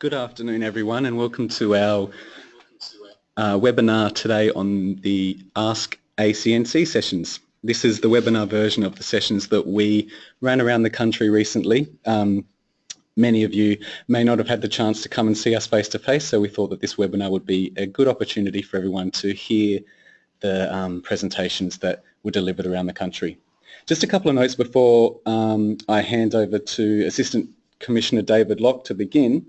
Good afternoon everyone and welcome to our uh, webinar today on the Ask ACNC sessions. This is the webinar version of the sessions that we ran around the country recently. Um, many of you may not have had the chance to come and see us face to face so we thought that this webinar would be a good opportunity for everyone to hear the um, presentations that were delivered around the country. Just a couple of notes before um, I hand over to Assistant Commissioner David Locke to begin.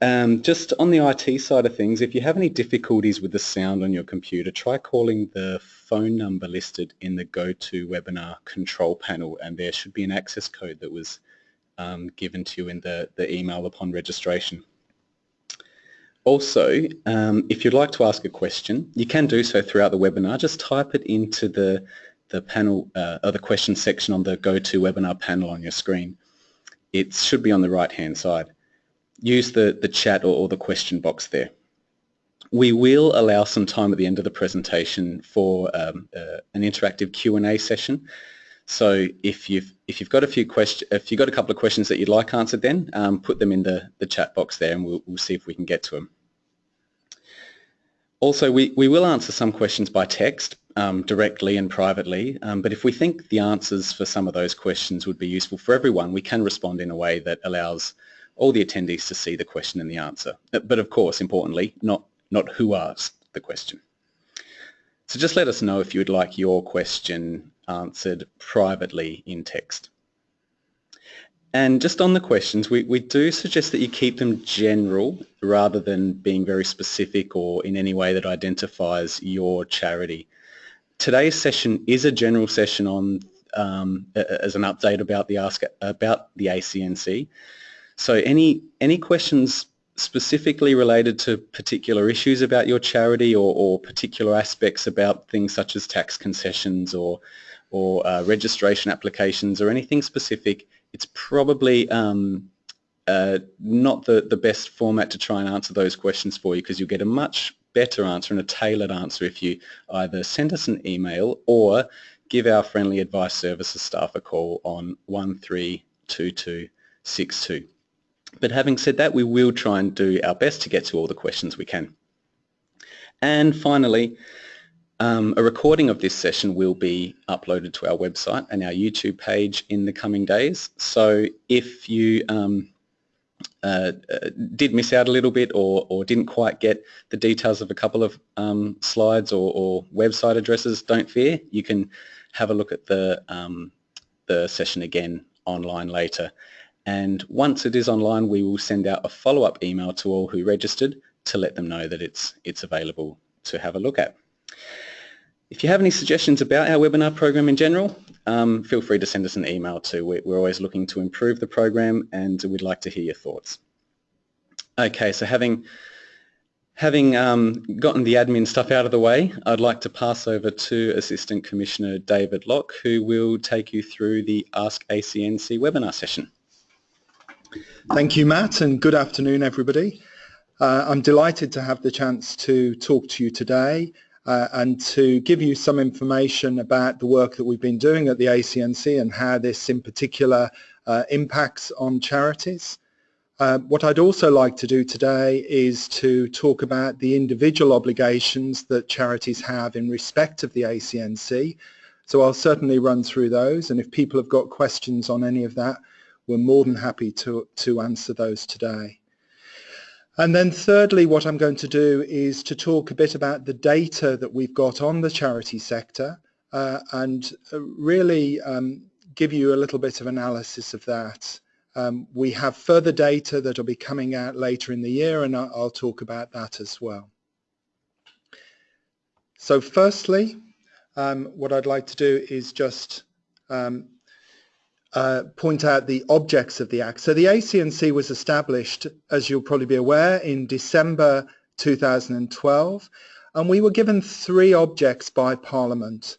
Um, just on the IT side of things, if you have any difficulties with the sound on your computer, try calling the phone number listed in the GoToWebinar control panel and there should be an access code that was um, given to you in the, the email upon registration. Also, um, if you'd like to ask a question, you can do so throughout the webinar. Just type it into the, the panel, uh, or the question section on the GoToWebinar panel on your screen. It should be on the right-hand side use the, the chat or, or the question box there. We will allow some time at the end of the presentation for um, uh, an interactive Q&A session. So if you've if you've got a few questions, if you've got a couple of questions that you'd like answered, then um, put them in the the chat box there, and we'll, we'll see if we can get to them. Also, we, we will answer some questions by text um, directly and privately, um, but if we think the answers for some of those questions would be useful for everyone, we can respond in a way that allows all the attendees to see the question and the answer. But of course, importantly, not, not who asked the question. So just let us know if you would like your question answered privately in text. And just on the questions, we, we do suggest that you keep them general rather than being very specific or in any way that identifies your charity. Today's session is a general session on um, as an update about the ask about the ACNC. So any, any questions specifically related to particular issues about your charity or, or particular aspects about things such as tax concessions or, or uh, registration applications or anything specific, it's probably um, uh, not the, the best format to try and answer those questions for you because you'll get a much better answer and a tailored answer if you either send us an email or give our friendly advice services staff a call on 132262. But having said that, we will try and do our best to get to all the questions we can. And finally, um, a recording of this session will be uploaded to our website and our YouTube page in the coming days. So if you um, uh, uh, did miss out a little bit or, or, didn't quite get the details of a couple of um, slides or, or, website addresses, don't fear. You can have a look at the, um, the session again online later and once it is online we will send out a follow-up email to all who registered to let them know that it's it's available to have a look at. If you have any suggestions about our webinar program in general, um, feel free to send us an email too. We're always looking to improve the program and we'd like to hear your thoughts. Okay, so having having um, gotten the admin stuff out of the way, I'd like to pass over to Assistant Commissioner David Locke who will take you through the Ask ACNC webinar session. Thank you, Matt, and good afternoon, everybody. Uh, I'm delighted to have the chance to talk to you today uh, and to give you some information about the work that we've been doing at the ACNC and how this in particular uh, impacts on charities. Uh, what I'd also like to do today is to talk about the individual obligations that charities have in respect of the ACNC. So I'll certainly run through those and if people have got questions on any of that, we're more than happy to, to answer those today. And then thirdly, what I'm going to do is to talk a bit about the data that we've got on the charity sector uh, and uh, really um, give you a little bit of analysis of that. Um, we have further data that will be coming out later in the year and I'll, I'll talk about that as well. So firstly, um, what I'd like to do is just um, uh, point out the objects of the Act. So the ACNC was established, as you'll probably be aware, in December 2012, and we were given three objects by Parliament.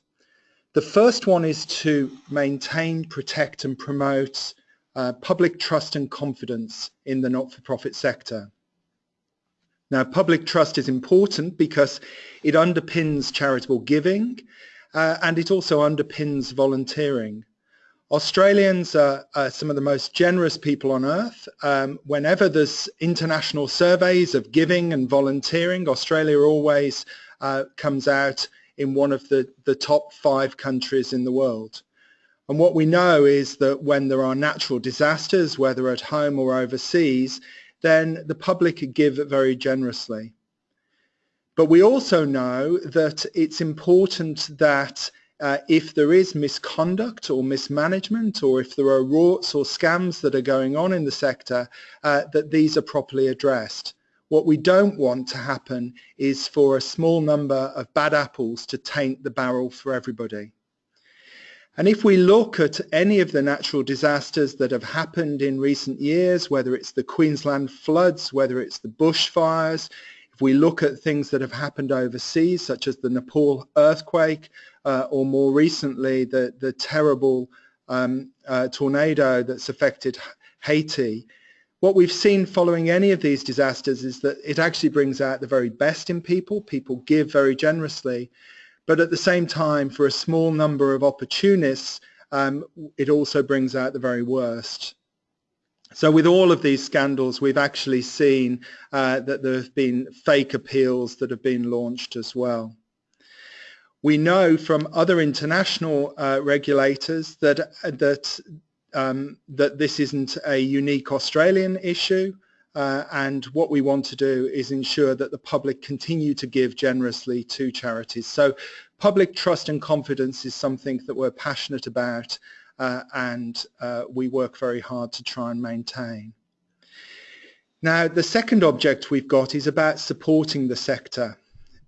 The first one is to maintain, protect and promote uh, public trust and confidence in the not-for-profit sector. Now public trust is important because it underpins charitable giving uh, and it also underpins volunteering. Australians are, are, some of the most generous people on earth. Um, whenever there's international surveys of giving and volunteering, Australia always uh, comes out in one of the, the top five countries in the world. And what we know is that when there are natural disasters, whether at home or overseas, then the public give very generously. But we also know that it's important that uh, if there is misconduct or mismanagement or if there are rorts or scams that are going on in the sector, uh, that these are properly addressed. What we don't want to happen is for a small number of bad apples to taint the barrel for everybody. And if we look at any of the natural disasters that have happened in recent years, whether it's the Queensland floods, whether it's the bushfires, if we look at things that have happened overseas, such as the Nepal earthquake, uh, or more recently the, the terrible um, uh, tornado that's affected Haiti, what we've seen following any of these disasters is that it actually brings out the very best in people. People give very generously. But at the same time, for a small number of opportunists, um, it also brings out the very worst. So with all of these scandals, we've actually seen uh, that there have been fake appeals that have been launched as well. We know from other international uh, regulators that, that, um, that this isn't a unique Australian issue. Uh, and what we want to do is ensure that the public continue to give generously to charities. So public trust and confidence is something that we're passionate about uh, and uh, we work very hard to try and maintain. Now the second object we've got is about supporting the sector.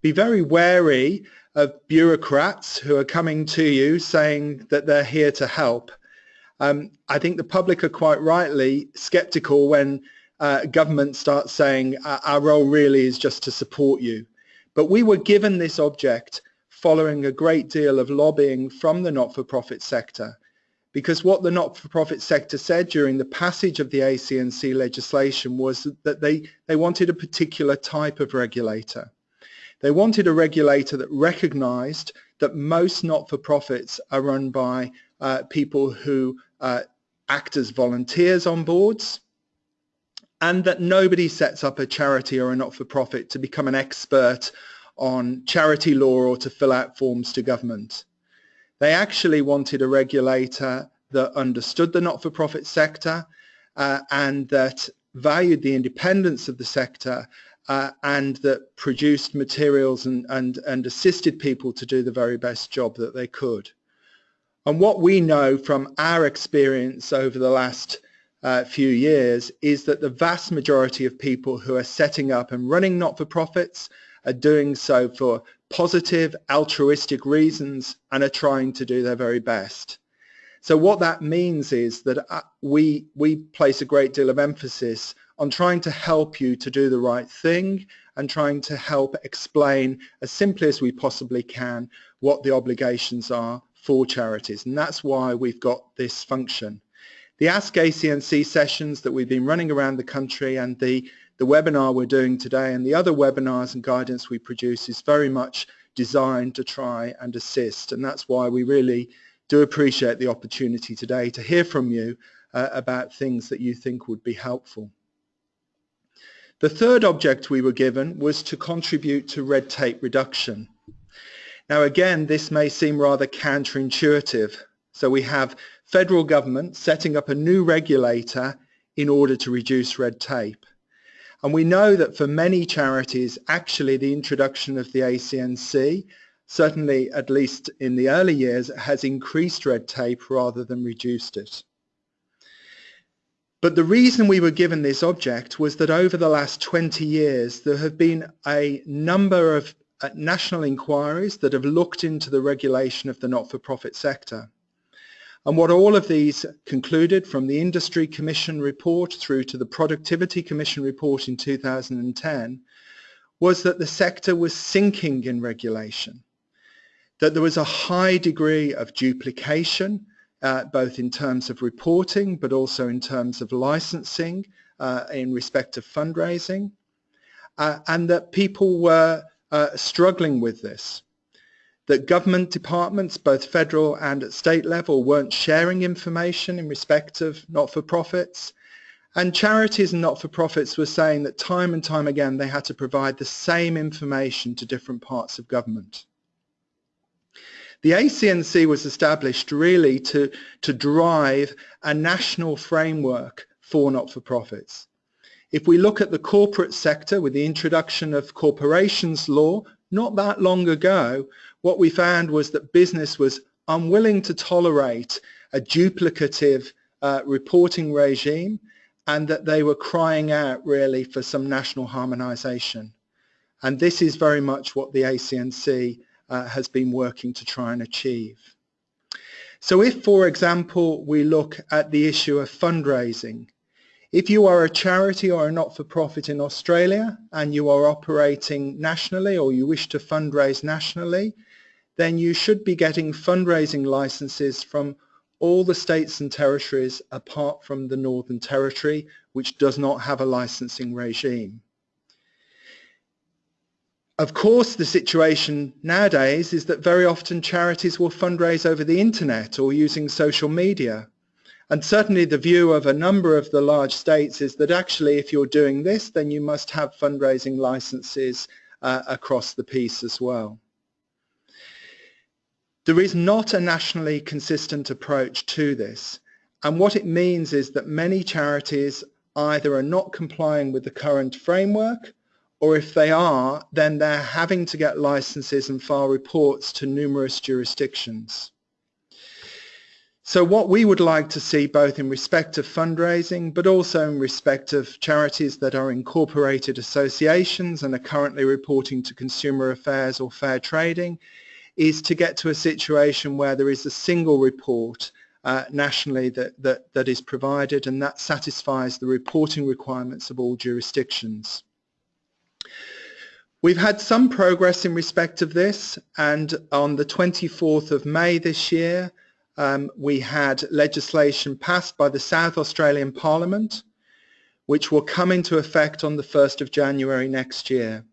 Be very wary of bureaucrats who are coming to you saying that they're here to help. Um, I think the public are quite rightly sceptical when uh, government starts saying our role really is just to support you. But we were given this object following a great deal of lobbying from the not-for-profit sector because what the not-for-profit sector said during the passage of the ACNC legislation was that they, they wanted a particular type of regulator. They wanted a regulator that recognized that most not-for-profits are run by uh, people who uh, act as volunteers on boards, and that nobody sets up a charity or a not-for-profit to become an expert on charity law or to fill out forms to government. They actually wanted a regulator that understood the not-for-profit sector uh, and that valued the independence of the sector uh, and that produced materials and, and, and assisted people to do the very best job that they could. And what we know from our experience over the last uh, few years is that the vast majority of people who are setting up and running not-for-profits are doing so for positive, altruistic reasons and are trying to do their very best. So what that means is that uh, we, we place a great deal of emphasis on trying to help you to do the right thing and trying to help explain as simply as we possibly can what the obligations are for charities. And that's why we've got this function. The Ask ACNC sessions that we've been running around the country and the, the webinar we're doing today and the other webinars and guidance we produce is very much designed to try and assist. And that's why we really do appreciate the opportunity today to hear from you uh, about things that you think would be helpful. The third object we were given was to contribute to red tape reduction. Now again, this may seem rather counterintuitive. So we have federal government setting up a new regulator in order to reduce red tape. And we know that for many charities, actually the introduction of the ACNC, certainly at least in the early years, has increased red tape rather than reduced it. But the reason we were given this object was that over the last 20 years there have been a number of uh, national inquiries that have looked into the regulation of the not-for-profit sector. And what all of these concluded from the Industry Commission report through to the Productivity Commission report in 2010 was that the sector was sinking in regulation, that there was a high degree of duplication, uh, both in terms of reporting but also in terms of licensing uh, in respect of fundraising, uh, and that people were uh, struggling with this that government departments, both federal and at state level, weren't sharing information in respect of not-for-profits. And charities and not-for-profits were saying that time and time again they had to provide the same information to different parts of government. The ACNC was established really to, to drive a national framework for not-for-profits. If we look at the corporate sector with the introduction of corporations law not that long ago, what we found was that business was unwilling to tolerate a duplicative uh, reporting regime and that they were crying out really for some national harmonization. And this is very much what the ACNC uh, has been working to try and achieve. So if, for example, we look at the issue of fundraising, if you are a charity or a not-for-profit in Australia and you are operating nationally or you wish to fundraise nationally, then you should be getting fundraising licenses from all the states and territories apart from the Northern Territory, which does not have a licensing regime. Of course, the situation nowadays is that very often charities will fundraise over the internet or using social media. And certainly the view of a number of the large states is that actually if you're doing this, then you must have fundraising licenses uh, across the piece as well. There is not a nationally consistent approach to this. And what it means is that many charities either are not complying with the current framework or if they are, then they're having to get licenses and file reports to numerous jurisdictions. So what we would like to see both in respect of fundraising but also in respect of charities that are incorporated associations and are currently reporting to Consumer Affairs or Fair Trading is to get to a situation where there is a single report uh, nationally that, that, that is provided and that satisfies the reporting requirements of all jurisdictions. We've had some progress in respect of this and on the 24th of May this year um, we had legislation passed by the South Australian Parliament which will come into effect on the 1st of January next year.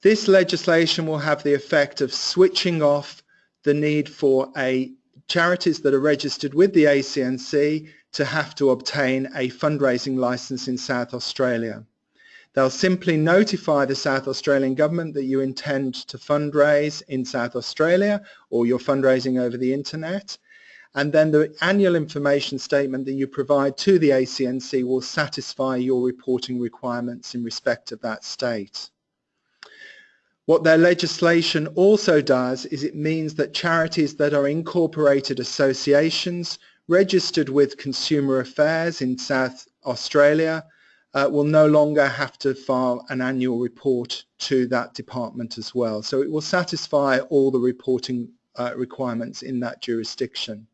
This legislation will have the effect of switching off the need for a charities that are registered with the ACNC to have to obtain a fundraising license in South Australia. They'll simply notify the South Australian government that you intend to fundraise in South Australia or you're fundraising over the internet and then the annual information statement that you provide to the ACNC will satisfy your reporting requirements in respect of that state. What their legislation also does is it means that charities that are incorporated associations registered with Consumer Affairs in South Australia uh, will no longer have to file an annual report to that department as well. So it will satisfy all the reporting uh, requirements in that jurisdiction.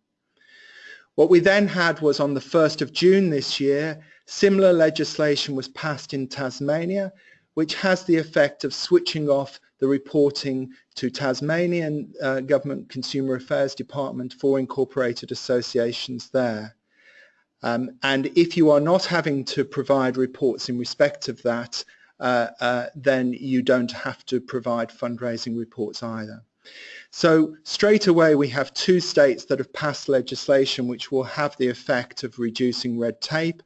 What we then had was on the 1st of June this year, similar legislation was passed in Tasmania, which has the effect of switching off the reporting to Tasmanian uh, Government Consumer Affairs Department for incorporated associations there. Um, and if you are not having to provide reports in respect of that, uh, uh, then you don't have to provide fundraising reports either. So straight away we have two states that have passed legislation which will have the effect of reducing red tape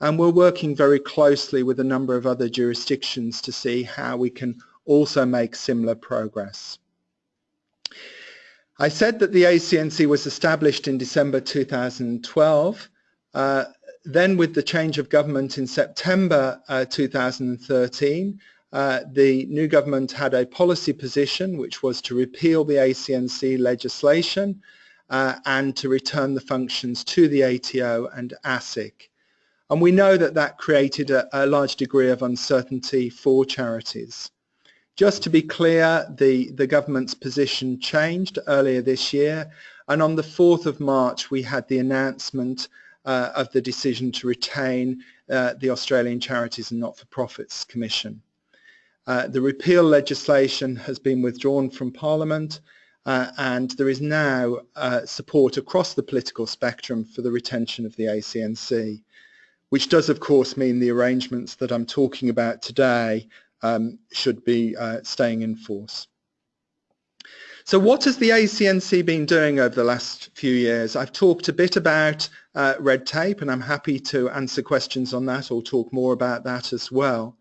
and we're working very closely with a number of other jurisdictions to see how we can also make similar progress. I said that the ACNC was established in December 2012 uh, then with the change of government in September uh, 2013, uh, the new government had a policy position which was to repeal the ACNC legislation uh, and to return the functions to the ATO and ASIC. And we know that that created a, a large degree of uncertainty for charities. Just to be clear, the, the government's position changed earlier this year and on the 4th of March we had the announcement uh, of the decision to retain uh, the Australian Charities and Not-for-Profits Commission. Uh, the repeal legislation has been withdrawn from Parliament uh, and there is now uh, support across the political spectrum for the retention of the ACNC, which does of course mean the arrangements that I'm talking about today um, should be uh, staying in force. So what has the ACNC been doing over the last few years? I've talked a bit about uh, red tape and I'm happy to answer questions on that or talk more about that as well.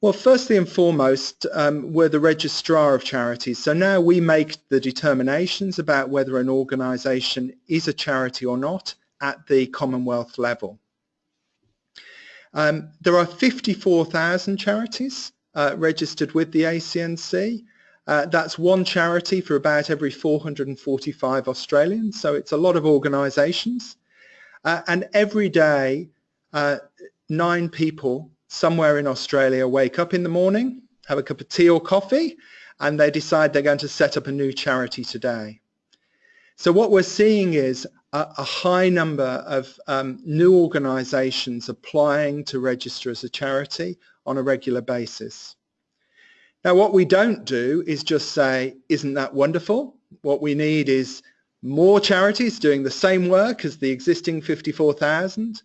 Well, firstly and foremost, um, we're the registrar of charities. So now we make the determinations about whether an organisation is a charity or not at the Commonwealth level. Um, there are 54,000 charities uh, registered with the ACNC. Uh, that's one charity for about every 445 Australians, so it's a lot of organisations. Uh, and every day, uh, nine people somewhere in Australia wake up in the morning, have a cup of tea or coffee, and they decide they're going to set up a new charity today. So what we're seeing is a, a high number of um, new organisations applying to register as a charity on a regular basis. Now what we don't do is just say, isn't that wonderful? What we need is more charities doing the same work as the existing 54,000.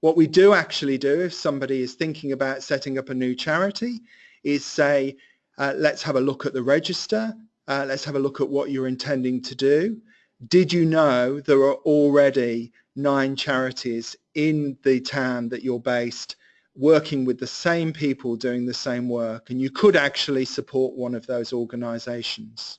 What we do actually do if somebody is thinking about setting up a new charity is say, uh, let's have a look at the register, uh, let's have a look at what you're intending to do. Did you know there are already nine charities in the town that you're based working with the same people doing the same work and you could actually support one of those organizations.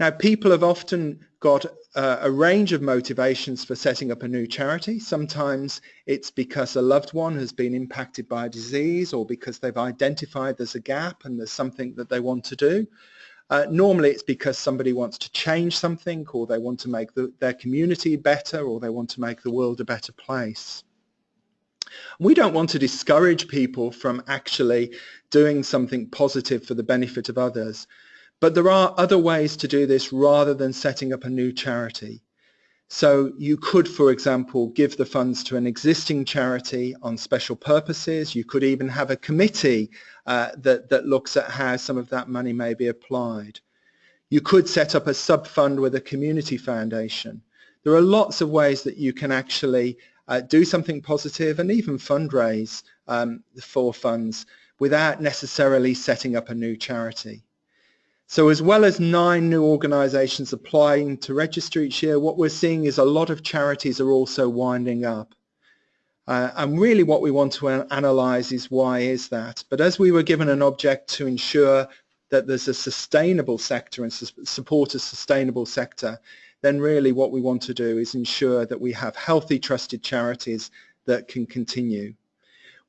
Now people have often got uh, a range of motivations for setting up a new charity. Sometimes it's because a loved one has been impacted by a disease or because they've identified there's a gap and there's something that they want to do. Uh, normally it's because somebody wants to change something or they want to make the, their community better or they want to make the world a better place. We don't want to discourage people from actually doing something positive for the benefit of others, but there are other ways to do this rather than setting up a new charity. So you could, for example, give the funds to an existing charity on special purposes. You could even have a committee uh, that, that looks at how some of that money may be applied. You could set up a sub-fund with a community foundation. There are lots of ways that you can actually uh, do something positive and even fundraise um, for funds without necessarily setting up a new charity. So as well as nine new organisations applying to register each year, what we're seeing is a lot of charities are also winding up. Uh, and really what we want to analyse is why is that. But as we were given an object to ensure that there's a sustainable sector and su support a sustainable sector, then really what we want to do is ensure that we have healthy, trusted charities that can continue.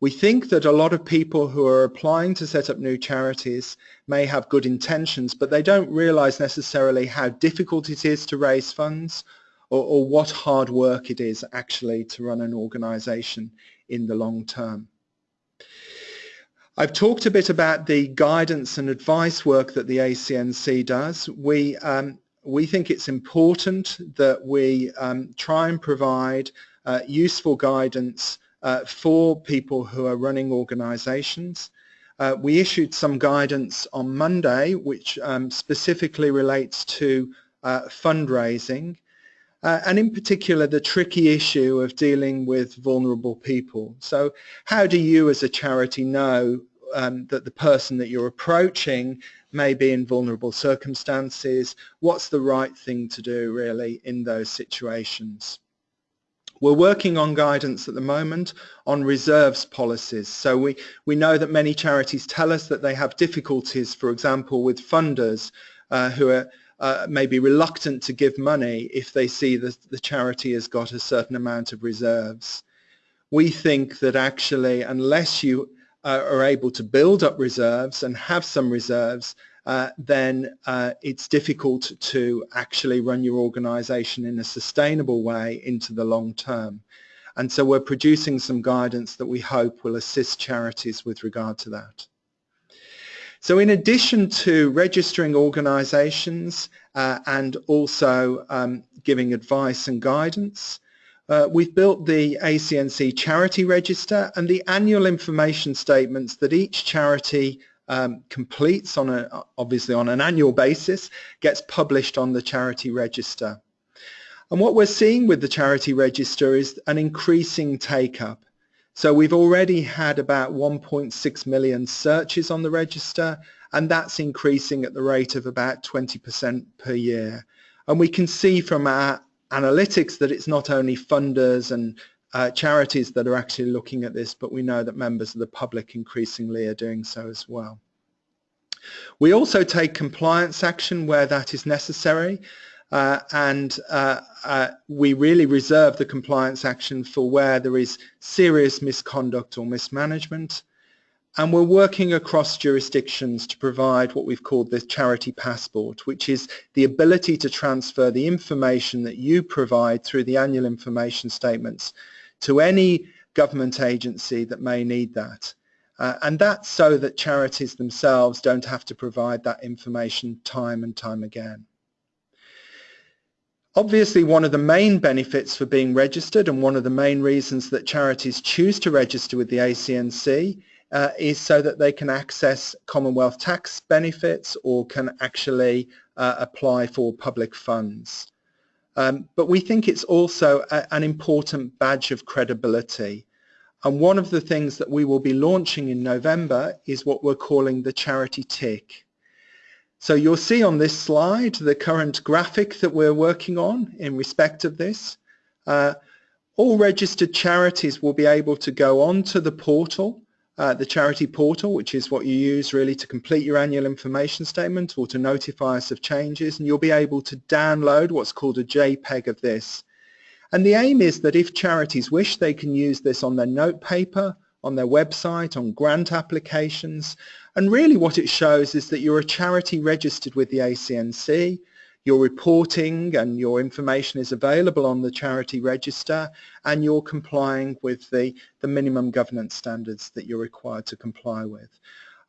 We think that a lot of people who are applying to set up new charities may have good intentions, but they don't realize necessarily how difficult it is to raise funds or, or what hard work it is actually to run an organization in the long term. I've talked a bit about the guidance and advice work that the ACNC does. We um, we think it's important that we um, try and provide uh, useful guidance uh, for people who are running organizations. Uh, we issued some guidance on Monday which um, specifically relates to uh, fundraising uh, and in particular the tricky issue of dealing with vulnerable people. So how do you as a charity know um, that the person that you're approaching may be in vulnerable circumstances, what's the right thing to do really in those situations. We're working on guidance at the moment on reserves policies. So we, we know that many charities tell us that they have difficulties, for example, with funders uh, who are uh, maybe reluctant to give money if they see that the charity has got a certain amount of reserves. We think that actually unless you uh, are able to build up reserves and have some reserves, uh, then uh, it's difficult to actually run your organization in a sustainable way into the long term. And so we're producing some guidance that we hope will assist charities with regard to that. So in addition to registering organizations uh, and also um, giving advice and guidance, uh, we've built the ACNC Charity Register and the annual information statements that each charity um, completes on a, obviously on an annual basis, gets published on the Charity Register. And what we're seeing with the Charity Register is an increasing take-up. So we've already had about 1.6 million searches on the register and that's increasing at the rate of about 20% per year. And we can see from our analytics that it's not only funders and uh, charities that are actually looking at this, but we know that members of the public increasingly are doing so as well. We also take compliance action where that is necessary. Uh, and uh, uh, we really reserve the compliance action for where there is serious misconduct or mismanagement. And we're working across jurisdictions to provide what we've called the charity passport, which is the ability to transfer the information that you provide through the annual information statements to any government agency that may need that. Uh, and that's so that charities themselves don't have to provide that information time and time again. Obviously, one of the main benefits for being registered and one of the main reasons that charities choose to register with the ACNC uh, is so that they can access Commonwealth tax benefits or can actually uh, apply for public funds. Um, but we think it's also a, an important badge of credibility. And one of the things that we will be launching in November is what we're calling the charity tick. So you'll see on this slide the current graphic that we're working on in respect of this. Uh, all registered charities will be able to go onto the portal, uh, the charity portal, which is what you use really to complete your annual information statement or to notify us of changes, and you'll be able to download what's called a JPEG of this. And the aim is that if charities wish, they can use this on their note paper, on their website, on grant applications, and really what it shows is that you're a charity registered with the ACNC, your reporting and your information is available on the charity register and you're complying with the, the minimum governance standards that you're required to comply with.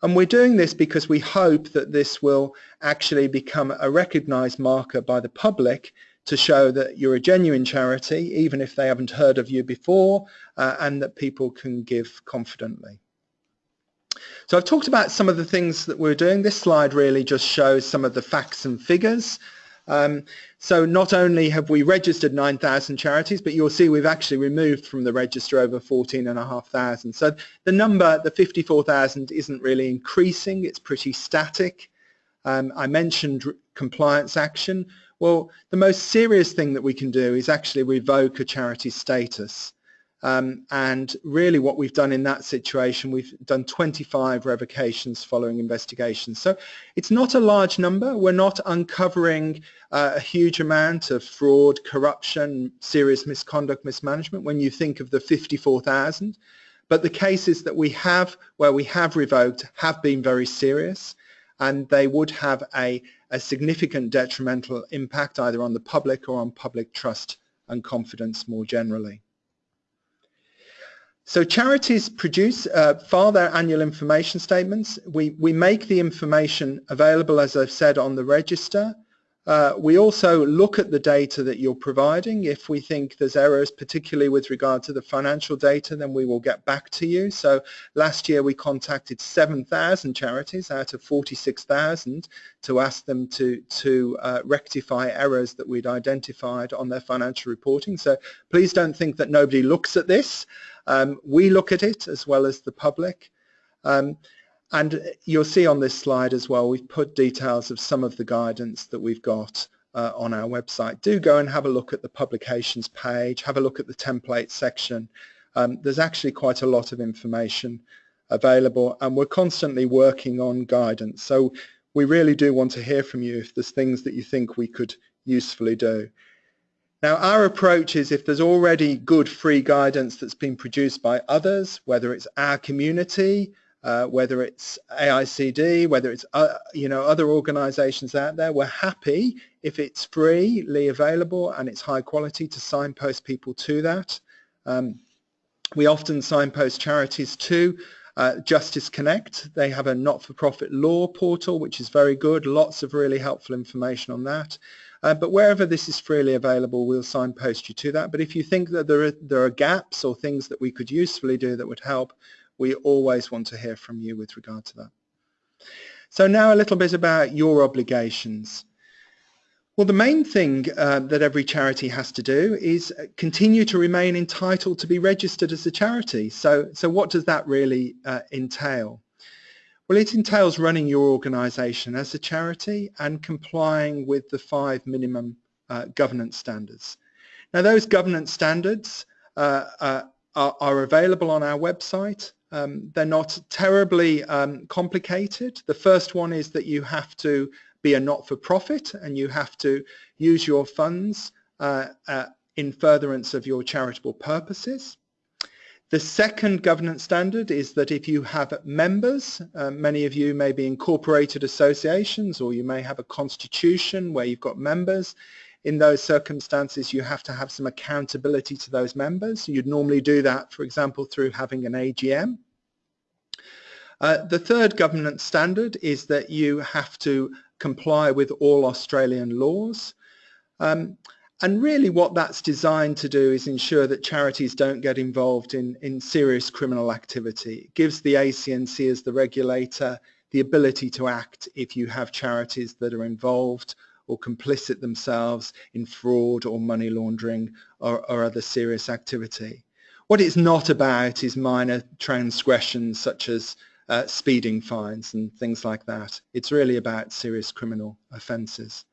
And we're doing this because we hope that this will actually become a recognised marker by the public to show that you're a genuine charity, even if they haven't heard of you before, uh, and that people can give confidently. So I've talked about some of the things that we're doing. This slide really just shows some of the facts and figures. Um, so not only have we registered 9,000 charities, but you'll see we've actually removed from the register over 14,500. So the number, the 54,000, isn't really increasing. It's pretty static. Um, I mentioned compliance action. Well, the most serious thing that we can do is actually revoke a charity status. Um, and really what we've done in that situation, we've done 25 revocations following investigations. So it's not a large number. We're not uncovering uh, a huge amount of fraud, corruption, serious misconduct, mismanagement when you think of the 54,000. But the cases that we have where we have revoked have been very serious and they would have a, a significant detrimental impact either on the public or on public trust and confidence more generally. So charities produce, uh, file their annual information statements. We, we make the information available, as I've said, on the register. Uh, we also look at the data that you're providing. If we think there's errors, particularly with regard to the financial data, then we will get back to you. So last year we contacted 7,000 charities out of 46,000 to ask them to, to uh, rectify errors that we'd identified on their financial reporting. So please don't think that nobody looks at this. Um, we look at it as well as the public. Um, and you'll see on this slide as well, we've put details of some of the guidance that we've got uh, on our website. Do go and have a look at the publications page, have a look at the template section. Um, there's actually quite a lot of information available and we're constantly working on guidance. So we really do want to hear from you if there's things that you think we could usefully do. Now our approach is if there's already good free guidance that's been produced by others, whether it's our community, uh, whether it's AICD, whether it's uh, you know other organisations out there. We're happy if it's freely available and it's high quality to signpost people to that. Um, we often signpost charities to uh, Justice Connect. They have a not-for-profit law portal which is very good, lots of really helpful information on that. Uh, but wherever this is freely available, we'll signpost you to that. But if you think that there are, there are gaps or things that we could usefully do that would help, we always want to hear from you with regard to that. So now a little bit about your obligations. Well, the main thing uh, that every charity has to do is continue to remain entitled to be registered as a charity. So, so what does that really uh, entail? Well, it entails running your organisation as a charity and complying with the five minimum uh, governance standards. Now, those governance standards uh, uh, are, are, available on our website. Um, they're not terribly um, complicated. The first one is that you have to be a not-for-profit and you have to use your funds uh, uh, in furtherance of your charitable purposes. The second governance standard is that if you have members, uh, many of you may be incorporated associations or you may have a constitution where you've got members. In those circumstances, you have to have some accountability to those members. You'd normally do that, for example, through having an AGM. Uh, the third governance standard is that you have to comply with all Australian laws. Um, and really what that's designed to do is ensure that charities don't get involved in, in serious criminal activity. It gives the ACNC as the regulator the ability to act if you have charities that are involved or complicit themselves in fraud or money laundering or, or other serious activity. What it's not about is minor transgressions such as uh, speeding fines and things like that. It's really about serious criminal offences.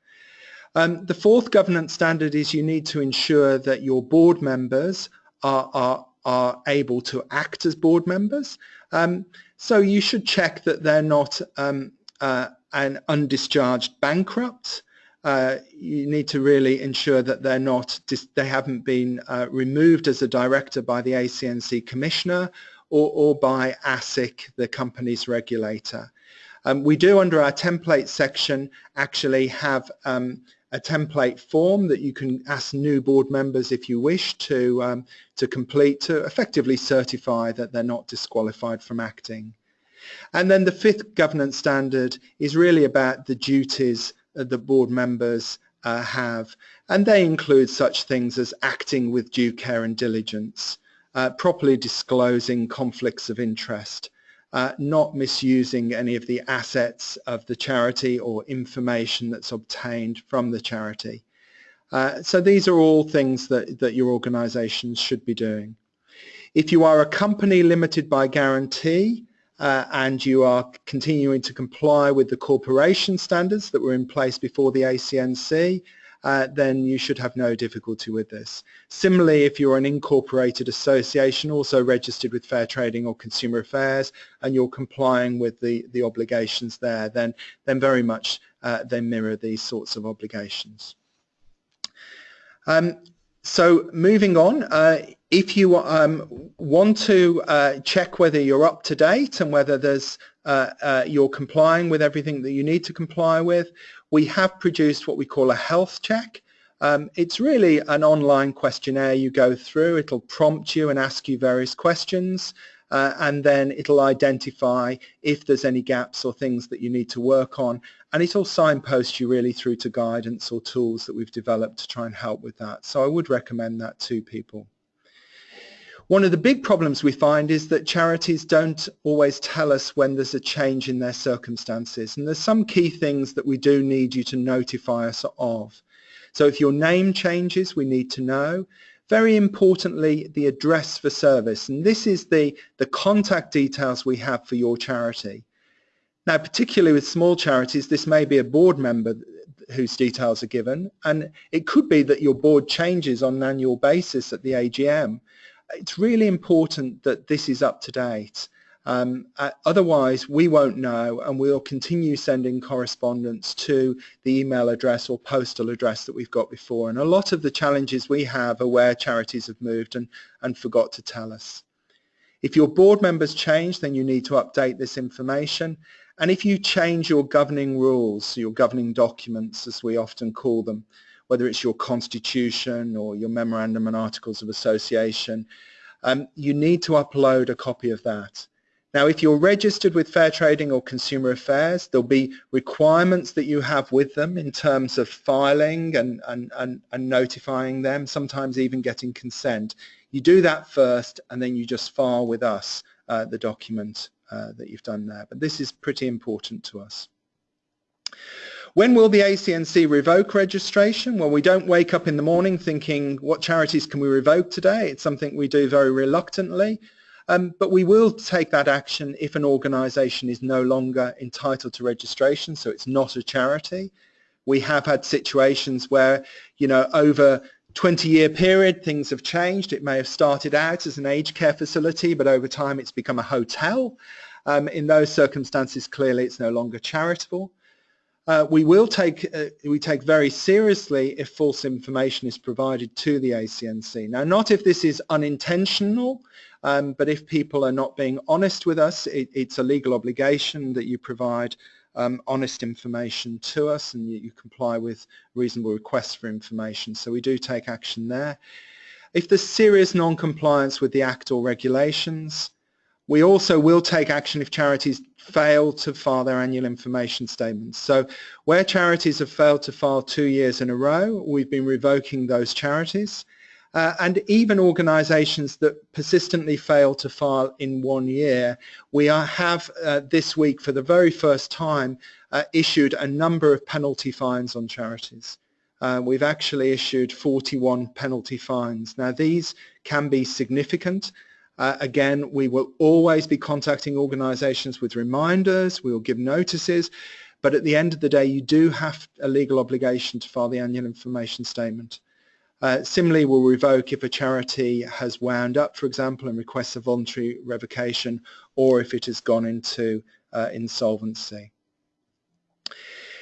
Um, the fourth governance standard is you need to ensure that your board members are, are, are able to act as board members. Um, so you should check that they're not um, uh, an undischarged bankrupt. Uh, you need to really ensure that they're not, they haven't been uh, removed as a director by the ACNC commissioner or, or by ASIC, the company's regulator. Um, we do under our template section actually have um, a template form that you can ask new board members if you wish to, um, to complete to effectively certify that they're not disqualified from acting. And then the fifth governance standard is really about the duties that the board members uh, have and they include such things as acting with due care and diligence, uh, properly disclosing conflicts of interest, uh, not misusing any of the assets of the charity or information that's obtained from the charity. Uh, so these are all things that, that your organizations should be doing. If you are a company limited by guarantee uh, and you are continuing to comply with the corporation standards that were in place before the ACNC, uh, then you should have no difficulty with this. Similarly, if you're an incorporated association also registered with Fair Trading or Consumer Affairs and you're complying with the, the obligations there, then, then very much uh, they mirror these sorts of obligations. Um, so moving on, uh, if you um, want to uh, check whether you're up to date and whether there's uh, uh, you're complying with everything that you need to comply with, we have produced what we call a health check. Um, it's really an online questionnaire you go through. It'll prompt you and ask you various questions uh, and then it'll identify if there's any gaps or things that you need to work on and it'll signpost you really through to guidance or tools that we've developed to try and help with that. So I would recommend that to people. One of the big problems we find is that charities don't always tell us when there's a change in their circumstances and there's some key things that we do need you to notify us of. So if your name changes, we need to know. Very importantly, the address for service and this is the, the contact details we have for your charity. Now particularly with small charities, this may be a board member whose details are given and it could be that your board changes on an annual basis at the AGM it's really important that this is up to date. Um, uh, otherwise, we won't know and we'll continue sending correspondence to the email address or postal address that we've got before. And a lot of the challenges we have are where charities have moved and, and forgot to tell us. If your board members change, then you need to update this information. And if you change your governing rules, your governing documents, as we often call them, whether it's your constitution or your memorandum and articles of association, um, you need to upload a copy of that. Now, if you're registered with Fair Trading or Consumer Affairs, there'll be requirements that you have with them in terms of filing and, and, and, and notifying them, sometimes even getting consent. You do that first and then you just file with us uh, the document uh, that you've done there. But this is pretty important to us. When will the ACNC revoke registration? Well, we don't wake up in the morning thinking, what charities can we revoke today? It's something we do very reluctantly. Um, but we will take that action if an organisation is no longer entitled to registration, so it's not a charity. We have had situations where, you know, over 20 year period things have changed. It may have started out as an aged care facility, but over time it's become a hotel. Um, in those circumstances, clearly it's no longer charitable. Uh, we will take uh, we take very seriously if false information is provided to the ACNC. Now, not if this is unintentional, um, but if people are not being honest with us, it, it's a legal obligation that you provide um, honest information to us and you, you comply with reasonable requests for information. So we do take action there. If there's serious non-compliance with the Act or regulations, we also will take action if charities fail to file their annual information statements. So where charities have failed to file two years in a row, we've been revoking those charities. Uh, and even organisations that persistently fail to file in one year, we are, have uh, this week for the very first time uh, issued a number of penalty fines on charities. Uh, we've actually issued 41 penalty fines. Now these can be significant uh, again, we will always be contacting organisations with reminders, we will give notices, but at the end of the day, you do have a legal obligation to file the annual information statement. Uh, similarly, we'll revoke if a charity has wound up, for example, and requests a voluntary revocation, or if it has gone into uh, insolvency.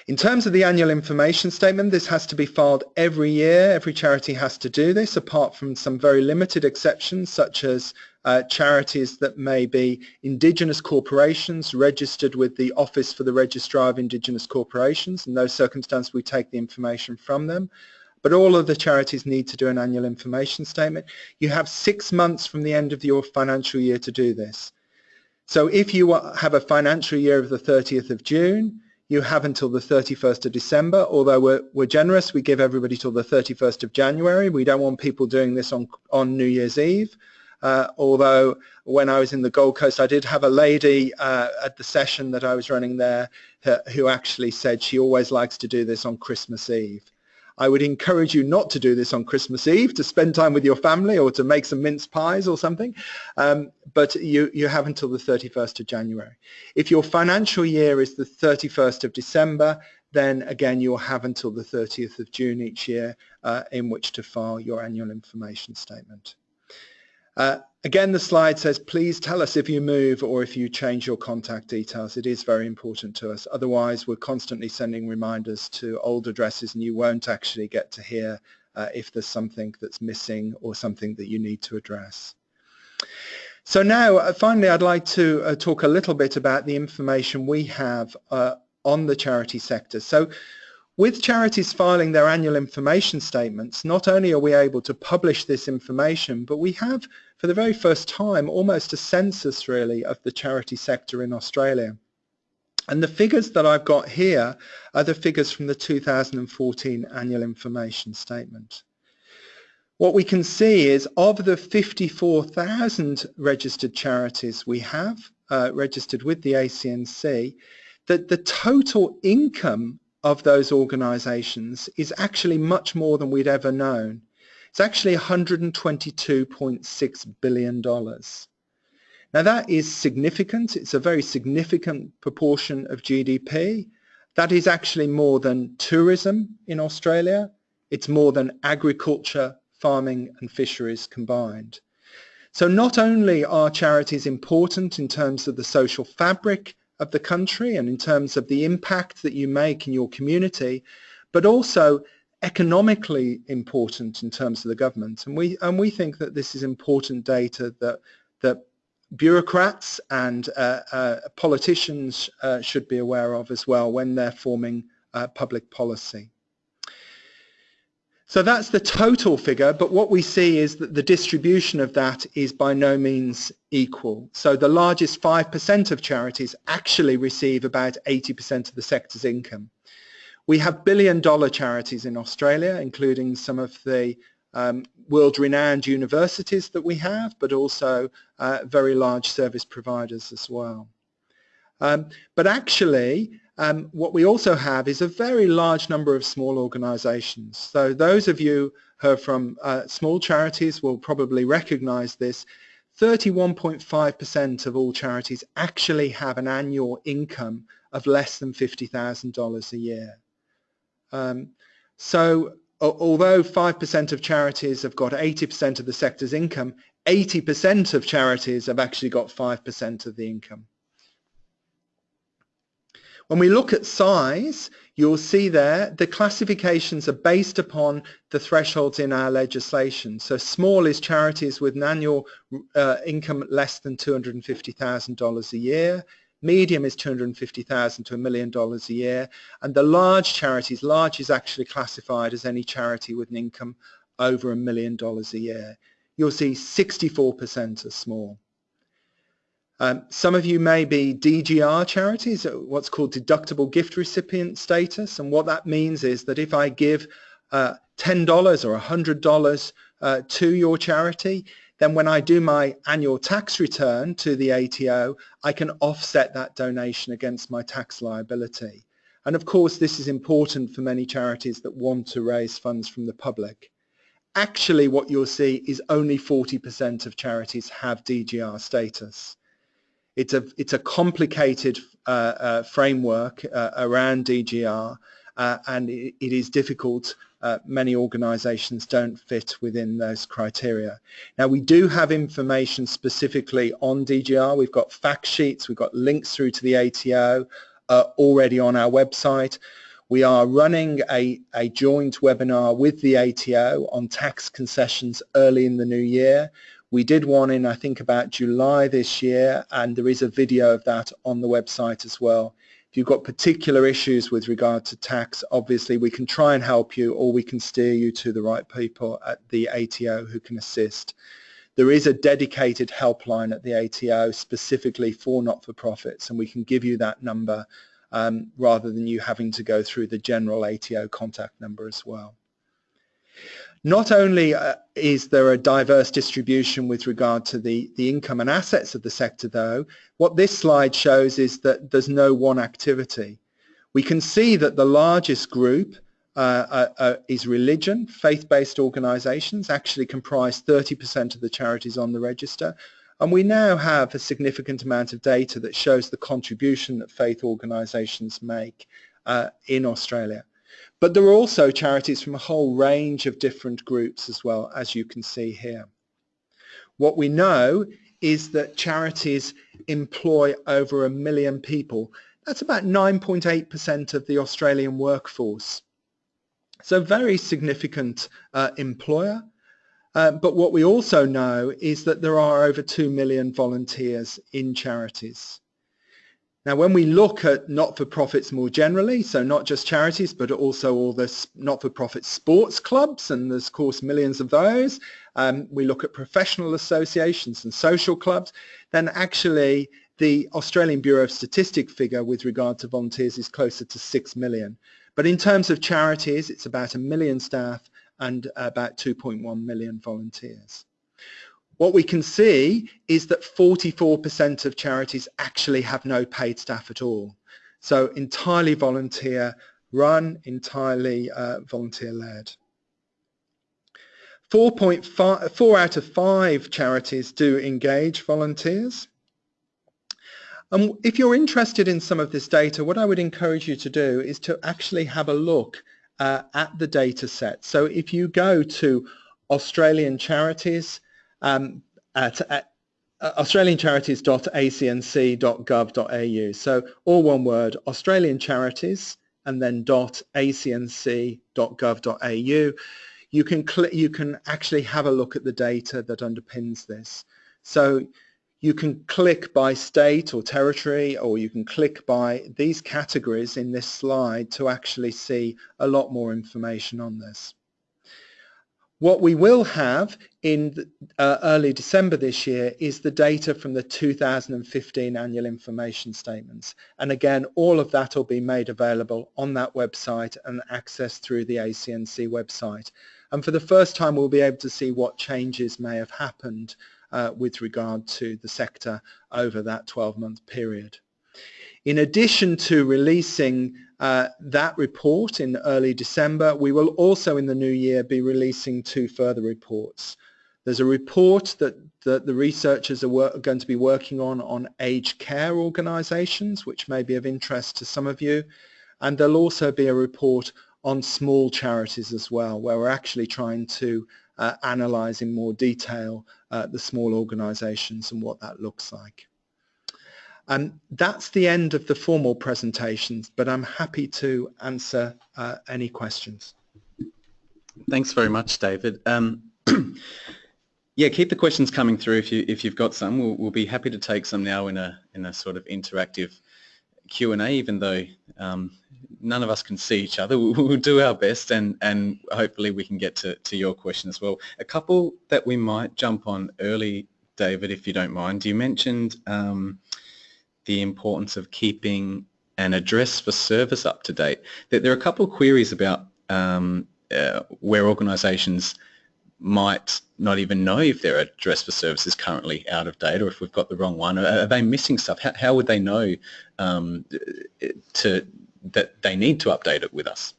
In terms of the annual information statement, this has to be filed every year. Every charity has to do this, apart from some very limited exceptions, such as uh, charities that may be indigenous corporations registered with the Office for the Registrar of Indigenous Corporations. In those circumstances, we take the information from them. But all of the charities need to do an annual information statement. You have six months from the end of your financial year to do this. So if you have a financial year of the 30th of June, you have until the 31st of December, although we're, we're generous, we give everybody till the 31st of January. We don't want people doing this on, on New Year's Eve. Uh, although when I was in the Gold Coast, I did have a lady uh, at the session that I was running there who actually said she always likes to do this on Christmas Eve. I would encourage you not to do this on Christmas Eve, to spend time with your family or to make some mince pies or something, um, but you, you have until the 31st of January. If your financial year is the 31st of December, then again you'll have until the 30th of June each year uh, in which to file your annual information statement. Uh, again, the slide says, please tell us if you move or if you change your contact details. It is very important to us. Otherwise, we're constantly sending reminders to old addresses and you won't actually get to hear uh, if there's something that's missing or something that you need to address. So now, uh, finally, I'd like to uh, talk a little bit about the information we have uh, on the charity sector. So with charities filing their annual information statements, not only are we able to publish this information, but we have, for the very first time, almost a census, really, of the charity sector in Australia. And the figures that I've got here are the figures from the 2014 annual information statement. What we can see is of the 54,000 registered charities we have, uh, registered with the ACNC, that the total income of those organizations is actually much more than we'd ever known. It's actually $122.6 billion. Now that is significant. It's a very significant proportion of GDP. That is actually more than tourism in Australia. It's more than agriculture, farming and fisheries combined. So not only are charities important in terms of the social fabric of the country and in terms of the impact that you make in your community, but also economically important in terms of the government. And we, and we think that this is important data that, that bureaucrats and uh, uh, politicians uh, should be aware of as well when they're forming uh, public policy. So that's the total figure, but what we see is that the distribution of that is by no means equal. So the largest 5% of charities actually receive about 80% of the sector's income. We have billion dollar charities in Australia, including some of the um, world-renowned universities that we have, but also uh, very large service providers as well. Um, but actually, um, what we also have is a very large number of small organizations. So those of you who are from uh, small charities will probably recognize this. 31.5% of all charities actually have an annual income of less than $50,000 a year. Um, so although 5% of charities have got 80% of the sector's income, 80% of charities have actually got 5% of the income. When we look at size, you'll see there the classifications are based upon the thresholds in our legislation. So small is charities with an annual uh, income less than $250,000 a year. Medium is 250,000 to a million dollars a year. And the large charities, large is actually classified as any charity with an income over a million dollars a year. You'll see 64% are small. Um, some of you may be DGR charities, uh, what's called deductible gift recipient status, and what that means is that if I give uh, $10 or $100 uh, to your charity, then when I do my annual tax return to the ATO, I can offset that donation against my tax liability. And of course, this is important for many charities that want to raise funds from the public. Actually, what you'll see is only 40% of charities have DGR status. It's a, it's a complicated uh, uh, framework uh, around DGR uh, and it, it is difficult. Uh, many organizations don't fit within those criteria. Now we do have information specifically on DGR. We've got fact sheets, we've got links through to the ATO uh, already on our website. We are running a, a joint webinar with the ATO on tax concessions early in the new year. We did one in, I think, about July this year, and there is a video of that on the website as well. If you've got particular issues with regard to tax, obviously we can try and help you or we can steer you to the right people at the ATO who can assist. There is a dedicated helpline at the ATO specifically for not-for-profits, and we can give you that number um, rather than you having to go through the general ATO contact number as well. Not only uh, is there a diverse distribution with regard to the, the income and assets of the sector though, what this slide shows is that there's no one activity. We can see that the largest group uh, uh, uh is religion, faith-based organizations actually comprise 30% of the charities on the register and we now have a significant amount of data that shows the contribution that faith organizations make uh, in Australia. But there are also charities from a whole range of different groups as well, as you can see here. What we know is that charities employ over a million people. That's about 9.8% of the Australian workforce. So very significant uh, employer. Uh, but what we also know is that there are over 2 million volunteers in charities. Now, when we look at not-for-profits more generally, so not just charities, but also all the not-for-profit sports clubs, and there's, of course, millions of those, um, we look at professional associations and social clubs, then actually the Australian Bureau of Statistics figure with regard to volunteers is closer to 6 million. But in terms of charities, it's about a million staff and about 2.1 million volunteers. What we can see is that 44% of charities actually have no paid staff at all. So entirely volunteer run, entirely uh, volunteer led. 4.5, four out of five charities do engage volunteers. And if you're interested in some of this data, what I would encourage you to do is to actually have a look uh, at the data set. So if you go to Australian charities, um, at, at uh, australiancharities.acnc.gov.au. So all one word, Australian Charities, and then .acnc.gov.au. You can click you can actually have a look at the data that underpins this. So you can click by state or territory, or you can click by these categories in this slide to actually see a lot more information on this. What we will have in uh, early December this year is the data from the 2015 annual information statements. And again, all of that will be made available on that website and accessed through the ACNC website. And for the first time, we'll be able to see what changes may have happened uh, with regard to the sector over that 12-month period. In addition to releasing uh, that report in early December, we will also in the new year be releasing two further reports. There's a report that, that the researchers are, are going to be working on on aged care organisations, which may be of interest to some of you. And there'll also be a report on small charities as well, where we're actually trying to uh, analyse in more detail uh, the small organisations and what that looks like. And that's the end of the formal presentations, but I'm happy to answer uh, any questions. Thanks very much, David. Um, yeah, keep the questions coming through if you if you've got some. We'll, we'll, be happy to take some now in a in a sort of interactive Q and A. Even though um, none of us can see each other, we'll, we'll, do our best, and and hopefully we can get to to your question as well. A couple that we might jump on early, David, if you don't mind. You mentioned. Um, the importance of keeping an address for service up to date. There are a couple of queries about um, uh, where organisations might not even know if their address for service is currently out of date or if we've got the wrong one. Are, they missing stuff? How, how would they know um, to, that they need to update it with us?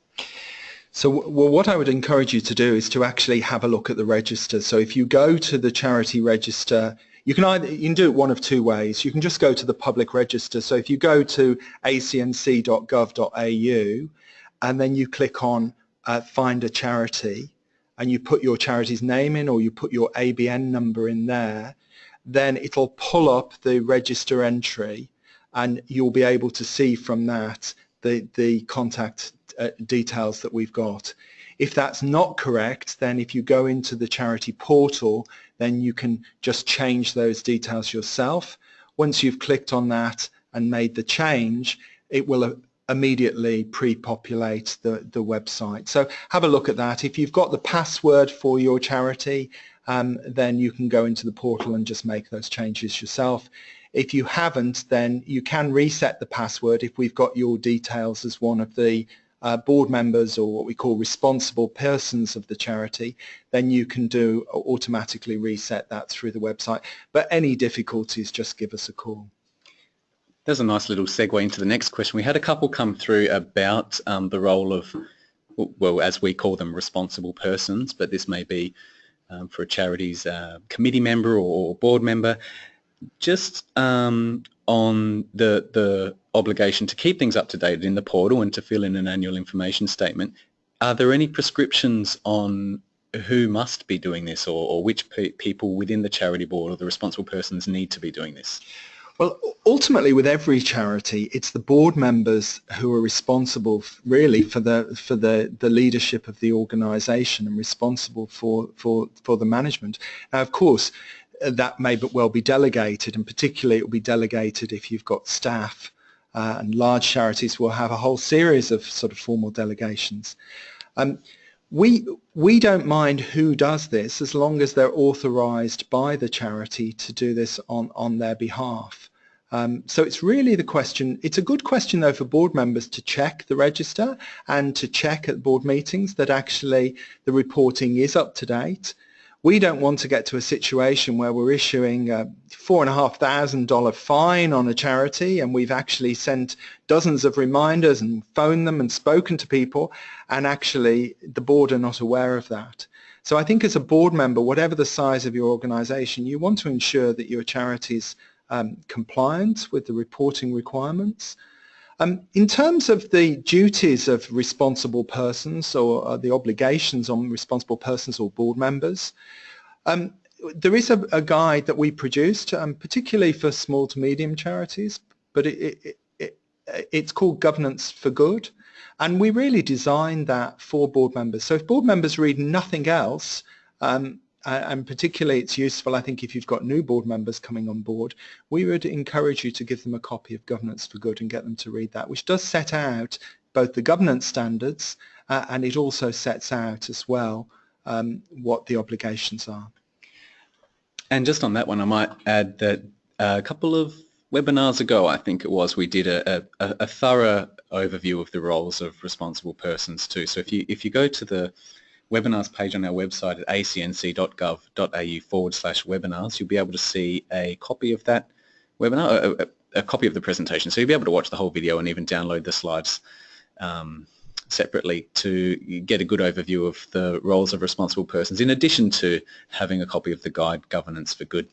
So well, what I would encourage you to do is to actually have a look at the register. So if you go to the charity register you can either you can do it one of two ways. You can just go to the public register. So if you go to acnc.gov.au and then you click on uh, find a charity and you put your charity's name in or you put your ABN number in there, then it'll pull up the register entry and you'll be able to see from that the, the contact uh, details that we've got. If that's not correct, then if you go into the charity portal, then you can just change those details yourself. Once you've clicked on that and made the change, it will uh, immediately pre-populate the, the website. So have a look at that. If you've got the password for your charity, um, then you can go into the portal and just make those changes yourself. If you haven't, then you can reset the password if we've got your details as one of the uh, board members or what we call responsible persons of the charity, then you can do automatically reset that through the website. But any difficulties, just give us a call. There's a nice little segue into the next question. We had a couple come through about um, the role of, well, as we call them, responsible persons, but this may be um, for a charity's uh, committee member or board member. Just um, on the the obligation to keep things up to date in the portal and to fill in an annual information statement. Are there any prescriptions on who must be doing this or, or which pe people within the charity board or the responsible persons need to be doing this? Well, ultimately, with every charity, it's the board members who are responsible, really, for the for the, the leadership of the organisation and responsible for, for for the management. Now, of course, that may but well be delegated, and particularly it will be delegated if you've got staff uh, and large charities will have a whole series of sort of formal delegations. Um, we, we don't mind who does this as long as they're authorized by the charity to do this on, on their behalf. Um, so it's really the question, it's a good question though for board members to check the register and to check at board meetings that actually the reporting is up to date we don't want to get to a situation where we're issuing a four and a half thousand dollar fine on a charity and we've actually sent dozens of reminders and phoned them and spoken to people and actually the board are not aware of that. So I think as a board member, whatever the size of your organization, you want to ensure that your charity is um, compliant with the reporting requirements. Um, in terms of the duties of responsible persons or uh, the obligations on responsible persons or board members, um, there is a, a, guide that we produced, um, particularly for small to medium charities, but it, it, it, it's called Governance for Good. And we really designed that for board members. So if board members read nothing else, um, and particularly it's useful, I think, if you've got new board members coming on board, we would encourage you to give them a copy of Governance for Good and get them to read that, which does set out both the governance standards uh, and it also sets out as well um, what the obligations are. And just on that one, I might add that a couple of webinars ago, I think it was, we did a, a, a thorough overview of the roles of responsible persons too. So if you if you go to the webinars page on our website at acnc.gov.au forward slash webinars, you'll be able to see a copy of that webinar, a, a, copy of the presentation. So you'll be able to watch the whole video and even download the slides um, separately to get a good overview of the roles of responsible persons in addition to having a copy of the guide Governance for Good.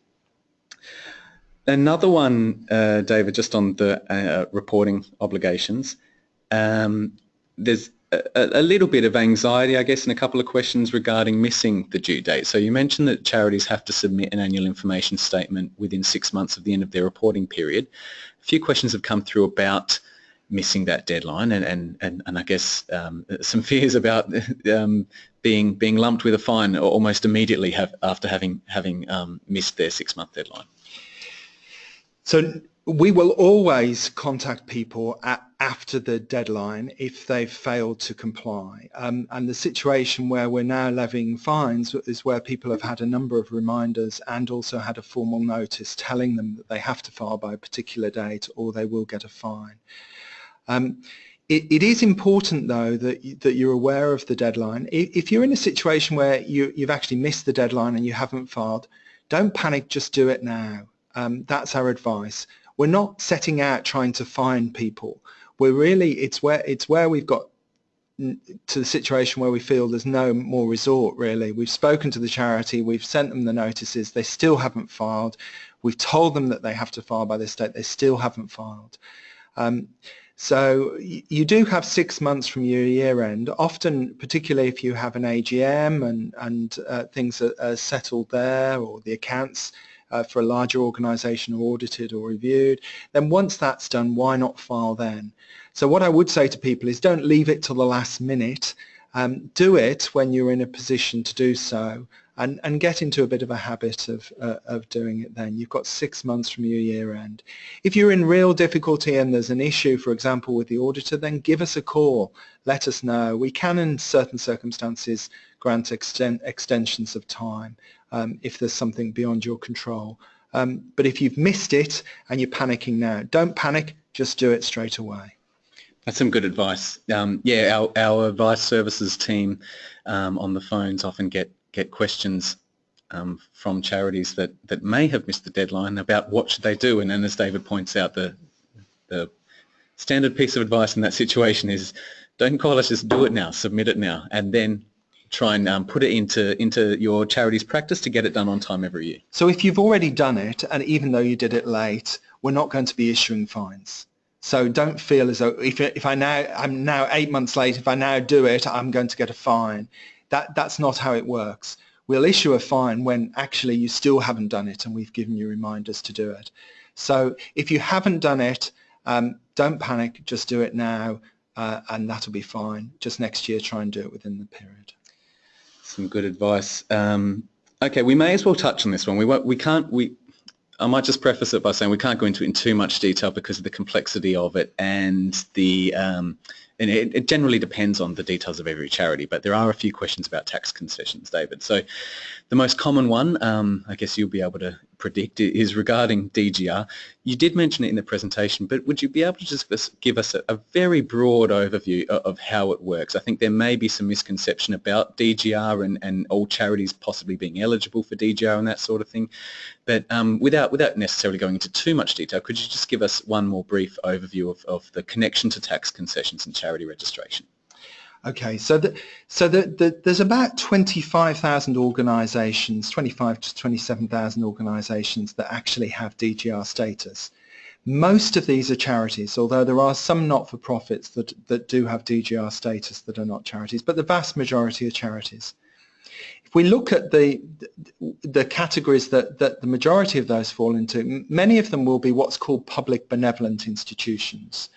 Another one, uh, David, just on the uh, reporting obligations. Um, there's a, a, little bit of anxiety, I guess, and a couple of questions regarding missing the due date. So you mentioned that charities have to submit an annual information statement within six months of the end of their reporting period. A few questions have come through about missing that deadline and, and, and, and I guess um, some fears about um, being being lumped with a fine almost immediately have, after having having um, missed their six month deadline. So we will always contact people at, after the deadline if they've failed to comply. Um, and the situation where we're now levying fines is where people have had a number of reminders and also had a formal notice telling them that they have to file by a particular date or they will get a fine. Um, it, it is important though that, that you're aware of the deadline. If you're in a situation where you, you've actually missed the deadline and you haven't filed, don't panic, just do it now. Um, that's our advice. We're not setting out trying to find people. We're really, it's where, it's where we've got to the situation where we feel there's no more resort really. We've spoken to the charity, we've sent them the notices, they still haven't filed. We've told them that they have to file by this date, they still haven't filed. Um, so you do have six months from your year end, often particularly if you have an AGM and, and uh, things are, are settled there or the accounts uh, for a larger organization or audited or reviewed, then once that's done, why not file then? So what I would say to people is don't leave it till the last minute. Um, do it when you're in a position to do so and, and get into a bit of a habit of, uh, of doing it then. You've got six months from your year end. If you're in real difficulty and there's an issue, for example, with the auditor, then give us a call. Let us know. We can, in certain circumstances, grant exten extensions of time um, if there's something beyond your control. Um, but if you've missed it and you're panicking now, don't panic, just do it straight away. That's some good advice. Um, yeah, our, our advice services team um, on the phones often get, get questions um, from charities that, that may have missed the deadline about what should they do. And as David points out, the, the standard piece of advice in that situation is don't call us, just do it now, submit it now, and then try and um, put it into into your charity's practice to get it done on time every year. So if you've already done it, and even though you did it late, we're not going to be issuing fines. So don't feel as though if, if I now I'm now eight months late, if I now do it, I'm going to get a fine. That that's not how it works. We'll issue a fine when actually you still haven't done it, and we've given you reminders to do it. So if you haven't done it, um, don't panic. Just do it now, uh, and that'll be fine. Just next year, try and do it within the period some good advice. Um, okay, we may as well touch on this one. We we can't we. I might just preface it by saying we can't go into it in too much detail because of the complexity of it and the um, and it, it, generally depends on the details of every charity, but there are a few questions about tax concessions, David. So the most common one, um, I guess you'll be able to predict, is regarding DGR. You did mention it in the presentation, but would you be able to just give us a, a very broad overview of, of, how it works? I think there may be some misconception about DGR and, and all charities possibly being eligible for DGR and that sort of thing. But um, without, without necessarily going into too much detail, could you just give us one more brief overview of, of the connection to tax concessions and charity registration? Okay, so the, so the, the, there's about 25,000 organisations, 25 to 27,000 organisations that actually have DGR status. Most of these are charities, although there are some not-for-profits that, that do have DGR status that are not charities, but the vast majority are charities. If we look at the, the categories that, that the majority of those fall into, many of them will be what's called public benevolent institutions.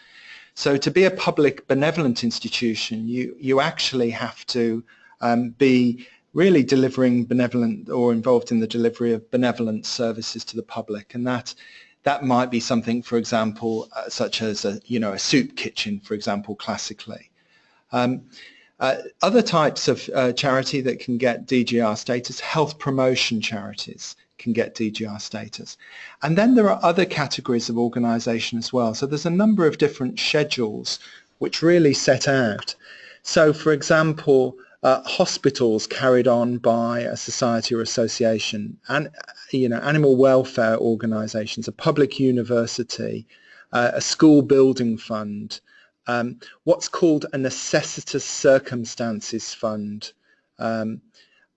So to be a public benevolent institution, you, you actually have to um, be really delivering benevolent or involved in the delivery of benevolent services to the public. And that, that might be something, for example, uh, such as a, you know, a soup kitchen, for example, classically. Um, uh, other types of uh, charity that can get DGR status, health promotion charities can get DGR status. And then there are other categories of organisation as well. So there's a number of different schedules which really set out. So for example, uh, hospitals carried on by a society or association, and you know, animal welfare organisations, a public university, uh, a school building fund, um, what's called a necessitous circumstances fund, um,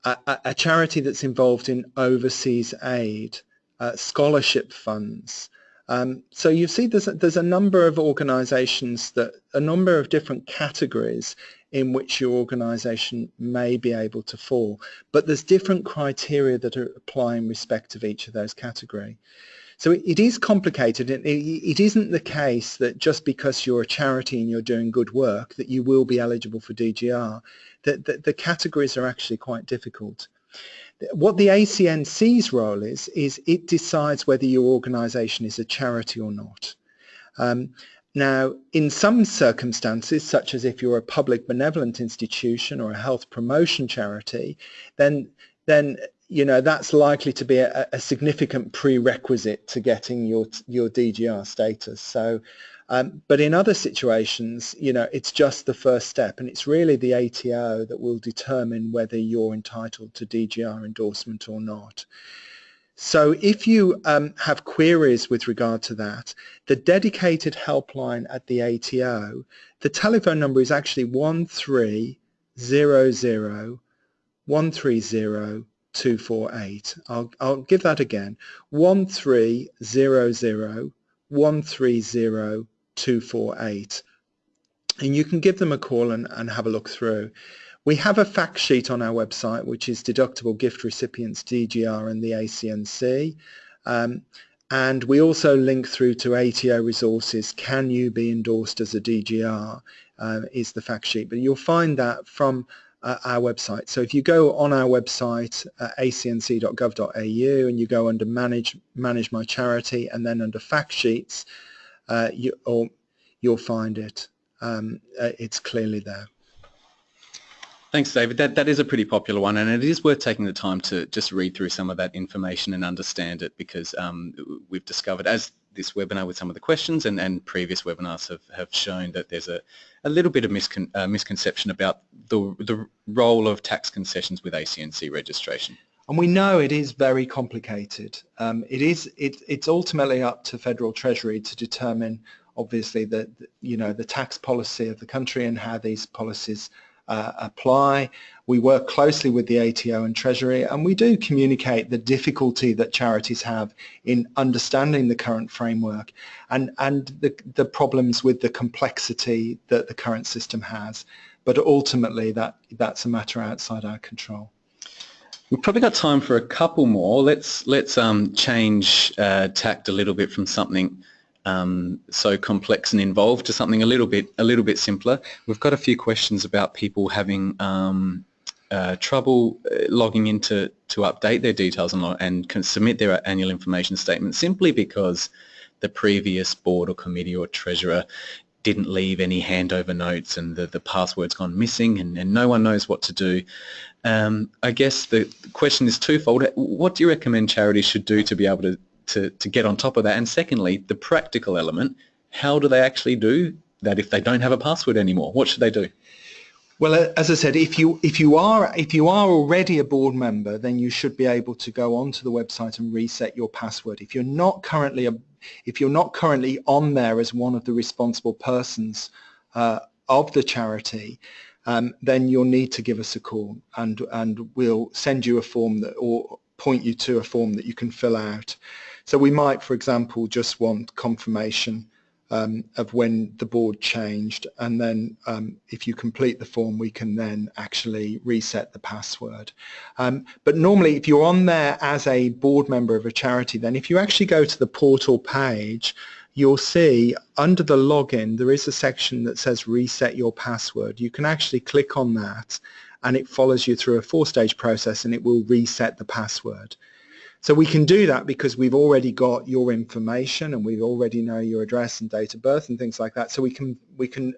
a, a, charity that's involved in overseas aid, uh, scholarship funds. Um, so you see there's a, there's a number of organisations that, a number of different categories in which your organisation may be able to fall. But there's different criteria that are apply in respect of each of those categories. So it, is complicated it, isn't the case that just because you're a charity and you're doing good work that you will be eligible for DGR. The, the, the categories are actually quite difficult. What the ACNC's role is, is it decides whether your organisation is a charity or not. Um, now, in some circumstances, such as if you're a public benevolent institution or a health promotion charity, then then you know that's likely to be a, a significant prerequisite to getting your your DGR status. So, um, but in other situations, you know, it's just the first step, and it's really the ATO that will determine whether you're entitled to DGR endorsement or not. So if you um, have queries with regard to that, the dedicated helpline at the ATO, the telephone number is actually 1300 130 248. I'll, I'll give that again. 1300 130 248. And you can give them a call and, and have a look through. We have a fact sheet on our website, which is deductible gift recipients DGR and the ACNC. Um, and we also link through to ATO resources. Can you be endorsed as a DGR uh, is the fact sheet. But you'll find that from uh, our website. So if you go on our website, acnc.gov.au, and you go under Manage Manage My Charity, and then under Fact Sheets, uh, you, or you'll find it. Um, uh, it's clearly there. Thanks, David. That, that is a pretty popular one, and it is worth taking the time to just read through some of that information and understand it because um, we've discovered, as this webinar with some of the questions and, and previous webinars have, have shown that there's a, a little bit of miscon, uh, misconception about the, the role of tax concessions with ACNC registration. And we know it is very complicated. Um, it is, it, it's ultimately up to Federal Treasury to determine obviously the, you know, the tax policy of the country and how these policies uh, apply. We work closely with the ATO and Treasury and we do communicate the difficulty that charities have in understanding the current framework and, and the, the problems with the complexity that the current system has. But ultimately that, that's a matter outside our control. We've probably got time for a couple more. Let's let's um, change uh, tact a little bit from something um, so complex and involved to something a little bit a little bit simpler. We've got a few questions about people having um, uh, trouble uh, logging into to update their details and, and can submit their annual information statement simply because the previous board or committee or treasurer didn't leave any handover notes and the, the password's gone missing and, and no one knows what to do. Um, I guess the question is twofold. What do you recommend charities should do to be able to to, to get on top of that? And secondly, the practical element, how do they actually do that if they don't have a password anymore? What should they do? Well, as I said, if you if you are if you are already a board member, then you should be able to go onto the website and reset your password. If you're not currently a, if you're not currently on there as one of the responsible persons uh, of the charity, um, then you'll need to give us a call, and and we'll send you a form that or point you to a form that you can fill out. So we might, for example, just want confirmation um, of when the board changed and then um, if you complete the form we can then actually reset the password. Um, but normally if you're on there as a board member of a charity then if you actually go to the portal page you'll see under the login there is a section that says reset your password. You can actually click on that and it follows you through a four-stage process and it will reset the password. So we can do that because we've already got your information and we already know your address and date of birth and things like that. So we can we can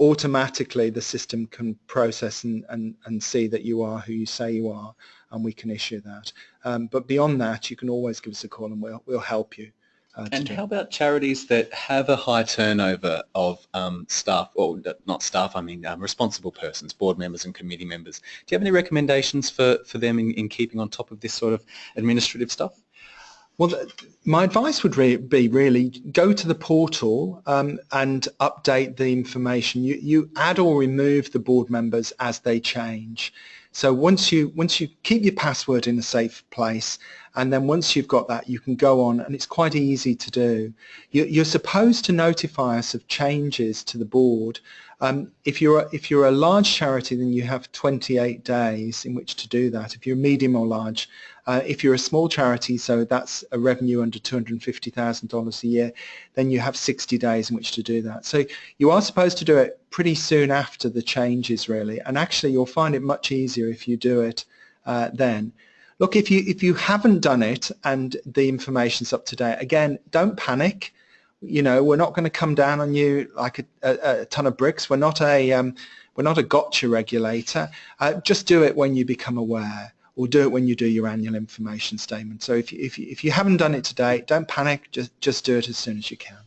automatically the system can process and, and, and see that you are who you say you are and we can issue that. Um, but beyond that, you can always give us a call and we'll, we'll help you. Uh, and how about charities that have a high turnover of um, staff, or not staff, I mean um, responsible persons, board members and committee members? Do you have any recommendations for, for them in, in keeping on top of this sort of administrative stuff? Well, my advice would re be really go to the portal um, and update the information. You, you add or remove the board members as they change. So once you once you keep your password in a safe place, and then once you've got that, you can go on, and it's quite easy to do. You, are supposed to notify us of changes to the board. Um, if you're a, if you're a large charity, then you have 28 days in which to do that. If you're medium or large, uh, if you're a small charity, so that's a revenue under $250,000 a year, then you have 60 days in which to do that. So you are supposed to do it pretty soon after the changes really, and actually you'll find it much easier if you do it uh, then. Look, if you if you haven't done it and the information's up to date, again, don't panic. You know, we're not going to come down on you like a, a, a ton of bricks. We're not a um, we're not a gotcha regulator. Uh, just do it when you become aware or do it when you do your annual information statement. So if you, if you, if you haven't done it today, don't panic, just, just do it as soon as you can.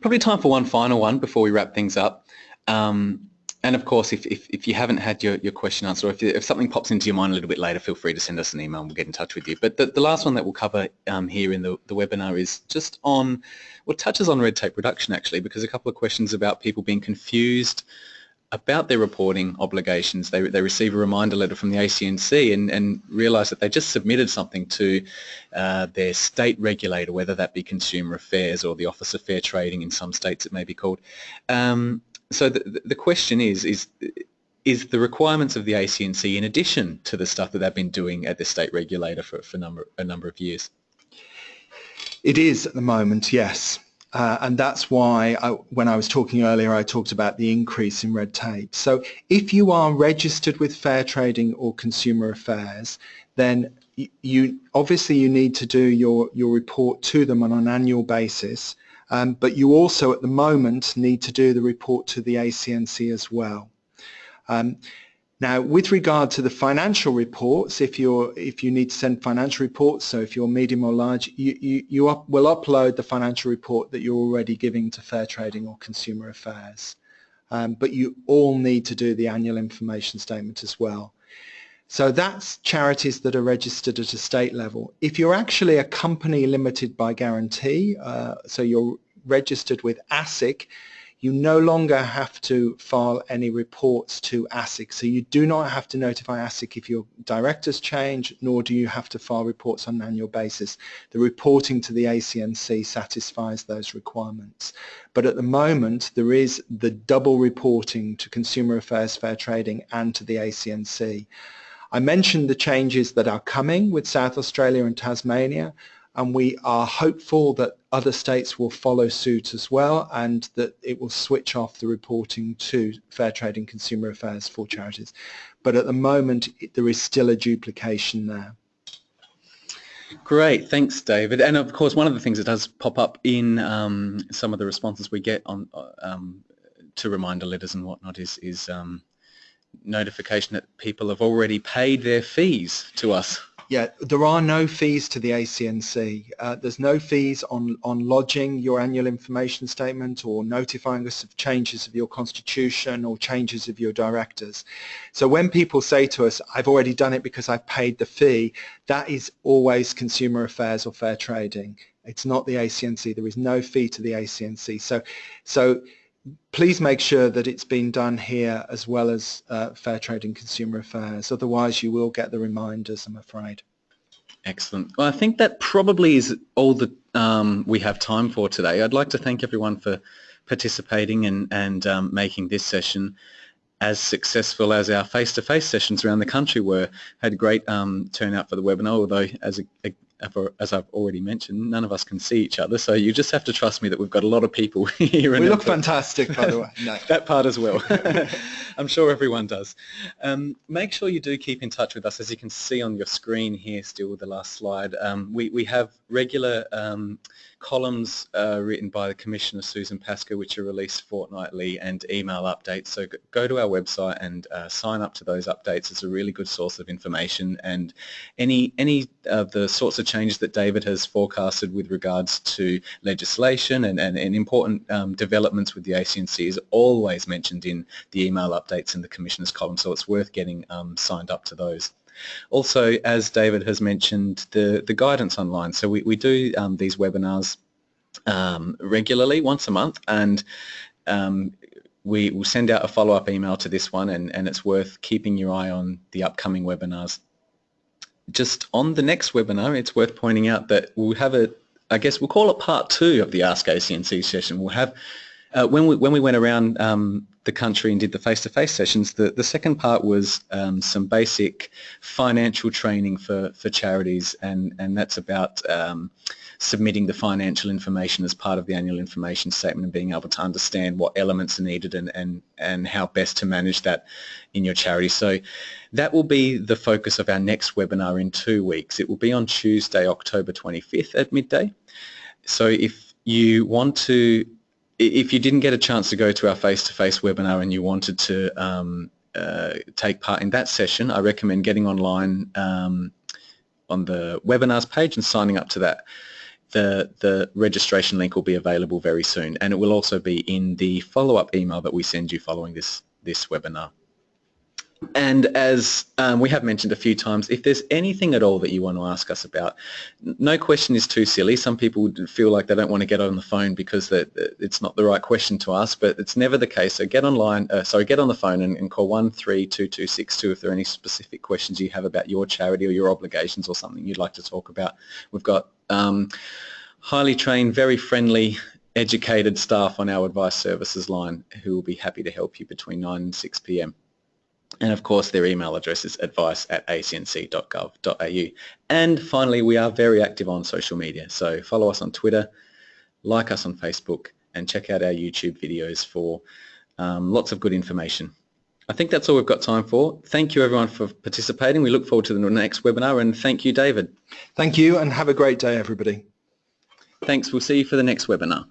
Probably time for one final one before we wrap things up. Um, and of course, if, if, if, you haven't had your, your question answered, or if, you, if something pops into your mind a little bit later, feel free to send us an email and we'll get in touch with you. But the, the last one that we'll cover um, here in the, the webinar is just on, well, touches on red tape reduction actually, because a couple of questions about people being confused about their reporting obligations. They, they receive a reminder letter from the ACNC and, and realise that they just submitted something to uh, their state regulator, whether that be Consumer Affairs or the Office of Fair Trading in some states it may be called. Um, so the, the question is, is is the requirements of the ACNC in addition to the stuff that they've been doing at the state regulator for, for number, a number of years? It is at the moment, yes. Uh, and that's why I, when I was talking earlier I talked about the increase in red tape. So if you are registered with Fair Trading or Consumer Affairs then you obviously you need to do your, your report to them on an annual basis um, but you also at the moment need to do the report to the ACNC as well. Um, now, with regard to the financial reports, if you're if you need to send financial reports, so if you're medium or large, you you, you up, will upload the financial report that you're already giving to Fair Trading or Consumer Affairs. Um, but you all need to do the annual information statement as well. So that's charities that are registered at a state level. If you're actually a company limited by guarantee, uh, so you're registered with ASIC, you no longer have to file any reports to ASIC. So you do not have to notify ASIC if your directors change, nor do you have to file reports on an annual basis. The reporting to the ACNC satisfies those requirements. But at the moment, there is the double reporting to Consumer Affairs Fair Trading and to the ACNC. I mentioned the changes that are coming with South Australia and Tasmania and we are hopeful that other states will follow suit as well and that it will switch off the reporting to Fair Trade and Consumer Affairs for charities. But at the moment, there is still a duplication there. Great, thanks, David. And of course, one of the things that does pop up in um, some of the responses we get on um, to reminder letters and whatnot is, is um, notification that people have already paid their fees to us. Yeah, there are no fees to the ACNC. Uh, there's no fees on, on lodging your annual information statement or notifying us of changes of your constitution or changes of your directors. So when people say to us, I've already done it because I've paid the fee, that is always consumer affairs or fair trading. It's not the ACNC. There is no fee to the ACNC. So, so please make sure that it's been done here as well as uh, Fair Trade and Consumer Affairs. Otherwise, you will get the reminders, I'm afraid. Excellent. Well, I think that probably is all that um, we have time for today. I'd like to thank everyone for participating and, and um, making this session as successful as our face-to-face -face sessions around the country were. Had great um, turnout for the webinar, although as a, a as I've already mentioned, none of us can see each other, so you just have to trust me that we've got a lot of people here. We look fantastic, by the way. No. that part as well. I'm sure everyone does. Um, make sure you do keep in touch with us. As you can see on your screen here, still the last slide, um, we, we have regular um, columns uh, written by the Commissioner Susan Pascoe which are released fortnightly and email updates. So go to our website and uh, sign up to those updates. It's a really good source of information and any, any of the sorts of changes that David has forecasted with regards to legislation and, and, and important um, developments with the ACNC is always mentioned in the email updates in the Commissioner's column so it's worth getting um, signed up to those. Also, as David has mentioned, the, the guidance online. So we, we do um, these webinars um, regularly, once a month, and um, we will send out a follow-up email to this one and, and it's worth keeping your eye on the upcoming webinars. Just on the next webinar, it's worth pointing out that we'll have a, I guess we'll call it part two of the Ask ACNC session. We'll have, uh, when, we, when we went around um, the country and did the face-to-face -face sessions, the, the second part was um, some basic financial training for, for charities and, and that's about um, submitting the financial information as part of the annual information statement and being able to understand what elements are needed and, and, and how best to manage that in your charity. So that will be the focus of our next webinar in two weeks. It will be on Tuesday, October 25th at midday. So if you want to, if you didn't get a chance to go to our face-to-face webinar and you wanted to um, uh, take part in that session, I recommend getting online um, on the webinars page and signing up to that the, the registration link will be available very soon and it will also be in the follow-up email that we send you following this, this webinar. And as um, we have mentioned a few times, if there's anything at all that you want to ask us about, no question is too silly. Some people feel like they don't want to get on the phone because it's not the right question to ask, but it's never the case. So get online, uh, sorry, get on the phone and, and call 132262 if there are any specific questions you have about your charity or your obligations or something you'd like to talk about. We've got um, highly trained, very friendly, educated staff on our advice services line who will be happy to help you between 9 and 6 p.m. And of course, their email address is advice at acnc.gov.au. And finally, we are very active on social media. So follow us on Twitter, like us on Facebook, and check out our YouTube videos for um, lots of good information. I think that's all we've got time for. Thank you everyone for participating. We look forward to the next webinar and thank you David. Thank you and have a great day everybody. Thanks. We'll see you for the next webinar.